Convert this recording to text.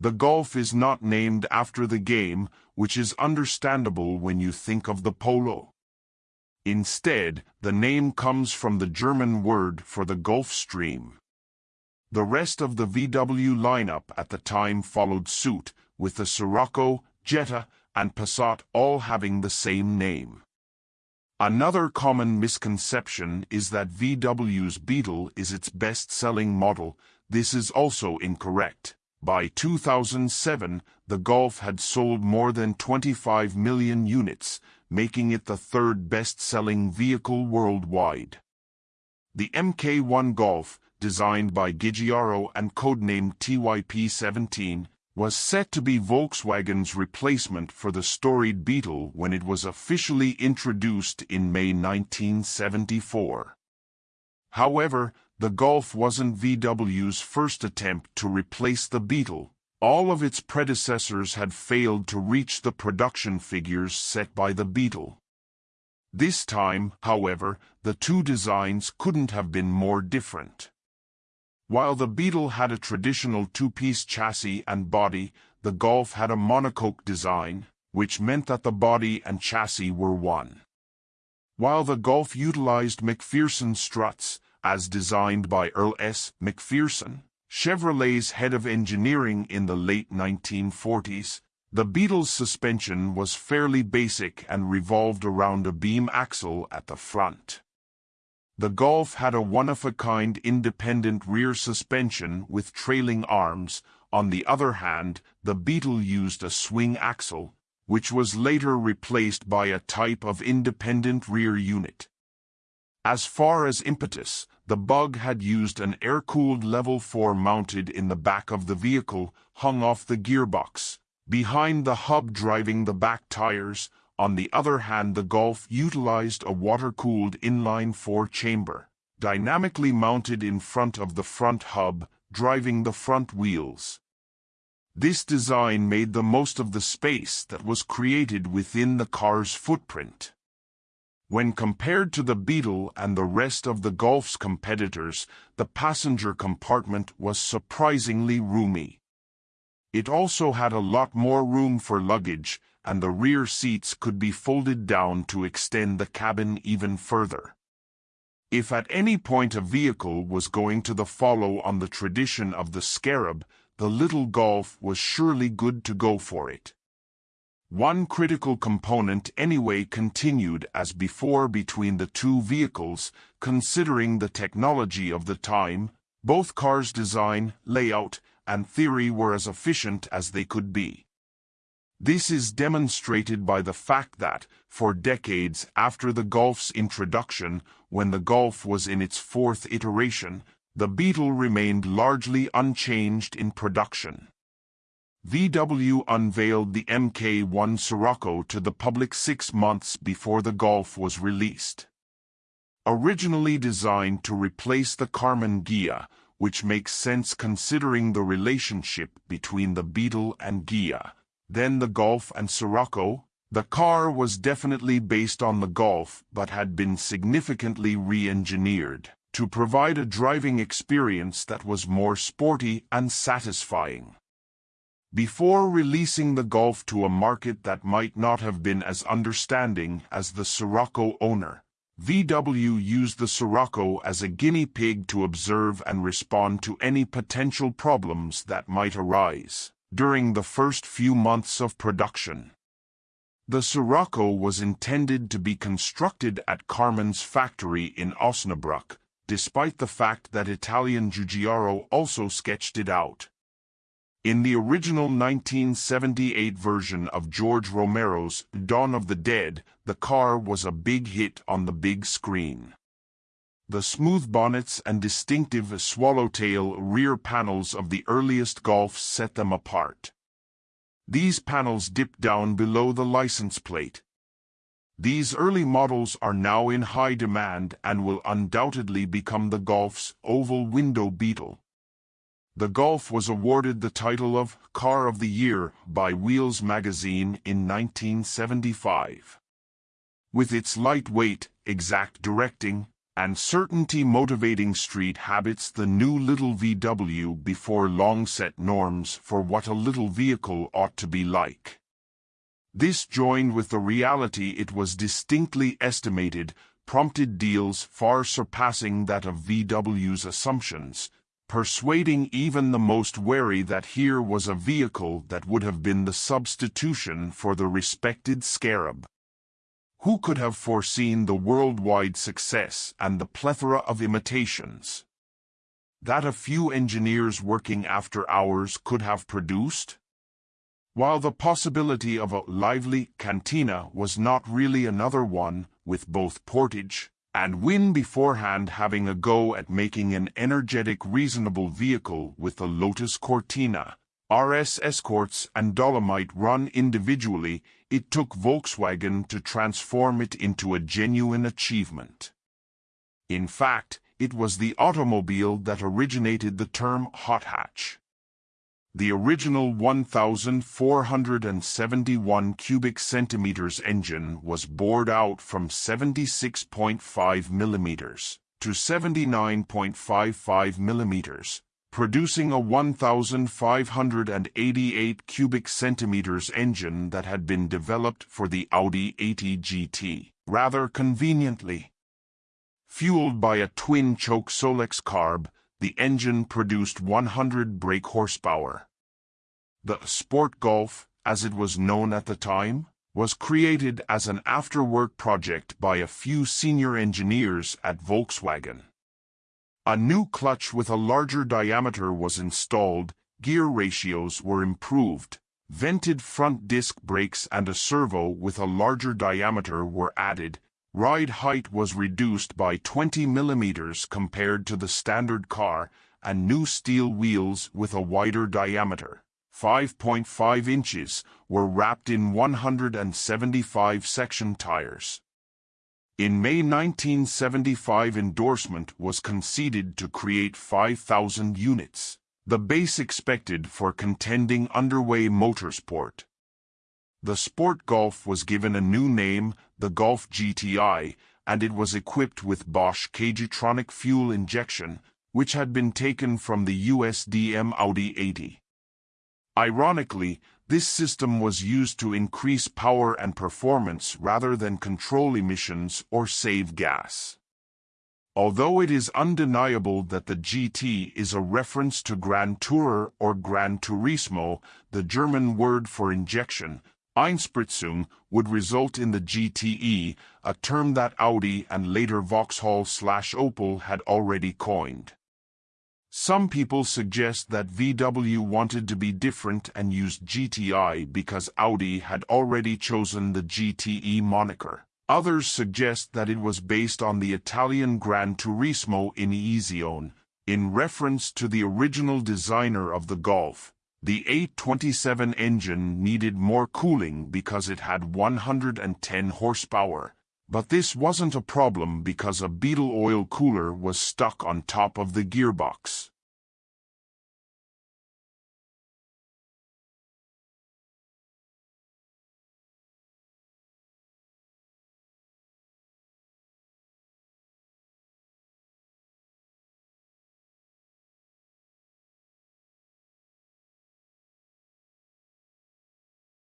The Golf is not named after the game, which is understandable when you think of the polo. Instead, the name comes from the German word for the Gulf Stream. The rest of the VW lineup at the time followed suit, with the Scirocco, Jetta, and Passat all having the same name. Another common misconception is that VW's Beetle is its best-selling model. This is also incorrect. By 2007, the Golf had sold more than 25 million units, making it the third best-selling vehicle worldwide. The MK1 Golf, designed by Giugiaro and codenamed TYP-17, was set to be Volkswagen's replacement for the storied Beetle when it was officially introduced in May 1974. However, the Golf wasn't VW's first attempt to replace the Beetle. All of its predecessors had failed to reach the production figures set by the Beetle. This time, however, the two designs couldn't have been more different. While the Beetle had a traditional two-piece chassis and body, the Golf had a monocoque design, which meant that the body and chassis were one. While the Golf utilized MacPherson struts, as designed by Earl S. MacPherson, Chevrolet's head of engineering in the late 1940s, the Beetle's suspension was fairly basic and revolved around a beam axle at the front. The Golf had a one-of-a-kind independent rear suspension with trailing arms. On the other hand, the Beetle used a swing axle, which was later replaced by a type of independent rear unit. As far as impetus, the Bug had used an air-cooled level 4 mounted in the back of the vehicle, hung off the gearbox, behind the hub driving the back tires, on the other hand the Golf utilized a water-cooled inline four-chamber, dynamically mounted in front of the front hub, driving the front wheels. This design made the most of the space that was created within the car's footprint. When compared to the Beetle and the rest of the Golf's competitors, the passenger compartment was surprisingly roomy. It also had a lot more room for luggage, and the rear seats could be folded down to extend the cabin even further. If at any point a vehicle was going to the follow on the tradition of the scarab, the little Golf was surely good to go for it. One critical component anyway continued as before between the two vehicles, considering the technology of the time, both cars' design, layout, and theory were as efficient as they could be. This is demonstrated by the fact that, for decades after the Golf's introduction, when the Golf was in its fourth iteration, the Beetle remained largely unchanged in production. VW unveiled the MK1 Scirocco to the public six months before the Golf was released. Originally designed to replace the Karmann Ghia, which makes sense considering the relationship between the Beetle and Ghia, then the Golf and Scirocco. The car was definitely based on the Golf but had been significantly re-engineered to provide a driving experience that was more sporty and satisfying. Before releasing the Golf to a market that might not have been as understanding as the Scirocco owner, VW used the Scirocco as a guinea pig to observe and respond to any potential problems that might arise during the first few months of production. The Scirocco was intended to be constructed at Karmann's factory in Osnabrück, despite the fact that Italian Giugiaro also sketched it out. In the original 1978 version of George Romero's Dawn of the Dead, the car was a big hit on the big screen. The smooth bonnets and distinctive swallowtail rear panels of the earliest Golfs set them apart. These panels dip down below the license plate. These early models are now in high demand and will undoubtedly become the Golf's oval window beetle. The Golf was awarded the title of Car of the Year by Wheels magazine in 1975. With its lightweight, exact directing, and certainty motivating street habits the new little VW before long set norms for what a little vehicle ought to be like. This joined with the reality it was distinctly estimated prompted deals far surpassing that of VW's assumptions, persuading even the most wary that here was a vehicle that would have been the substitution for the respected Scarab. Who could have foreseen the worldwide success and the plethora of imitations that a few engineers working after hours could have produced? While the possibility of a lively cantina was not really another one, with both Portage and Win beforehand having a go at making an energetic reasonable vehicle with the Lotus Cortina, RS Escorts and Dolomite run individually, it took Volkswagen to transform it into a genuine achievement. In fact, it was the automobile that originated the term hot hatch. The original 1,471 cubic centimeters engine was bored out from 76.5 millimeters to 79.55 millimeters, producing a 1,588 cubic centimeters engine that had been developed for the Audi A8 GT, rather conveniently. Fueled by a twin-choke Solex carb, the engine produced 100 brake horsepower. The Sport Golf, as it was known at the time, was created as an after-work project by a few senior engineers at Volkswagen. A new clutch with a larger diameter was installed, gear ratios were improved, vented front disc brakes and a servo with a larger diameter were added, ride height was reduced by 20 millimeters compared to the standard car, and new steel wheels with a wider diameter, 5.5 inches, were wrapped in 175 section tires. In May 1975 endorsement was conceded to create 5,000 units, the base expected for contending underway motorsport. The Sport Golf was given a new name, the Golf GTI, and it was equipped with Bosch K-Jetronic fuel injection, which had been taken from the USDM Audi 80. Ironically, this system was used to increase power and performance rather than control emissions or save gas. Although it is undeniable that the GT is a reference to Grand Tourer or Gran Turismo, the German word for injection, Einspritzung, would result in the GTE, a term that Audi and later Vauxhall slash Opel had already coined. Some people suggest that VW wanted to be different and used GTI because Audi had already chosen the GTE moniker. Others suggest that it was based on the Italian Gran Turismo Iniezione, in reference to the original designer of the Golf. The 827 engine needed more cooling because it had 110 horsepower, but this wasn't a problem because a Beetle oil cooler was stuck on top of the gearbox.